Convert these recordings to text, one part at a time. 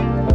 Bye.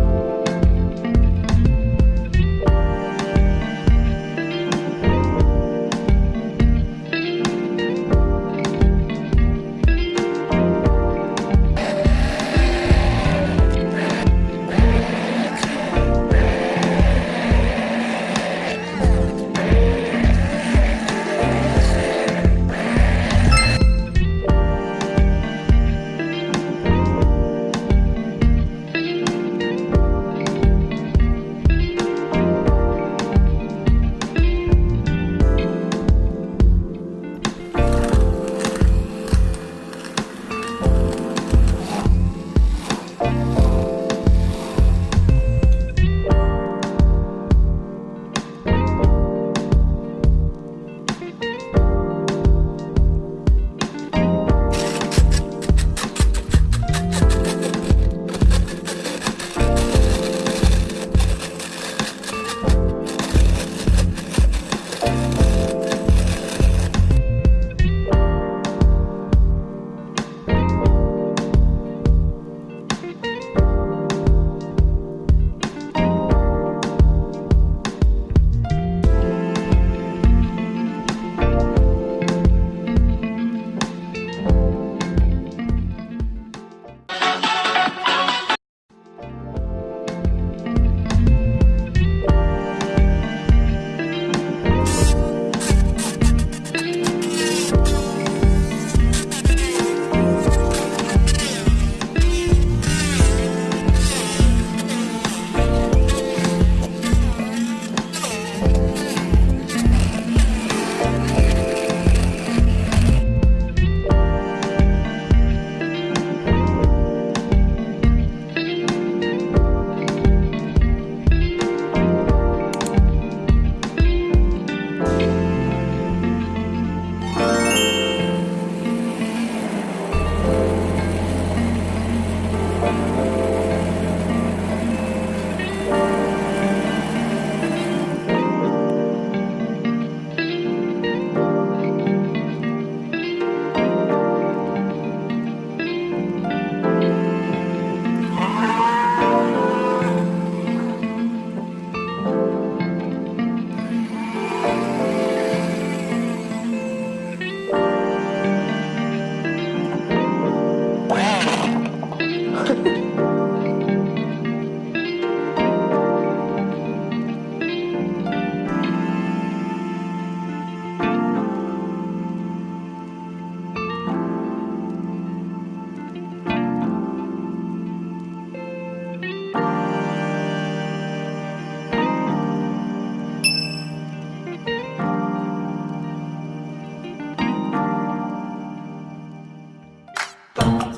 Bye.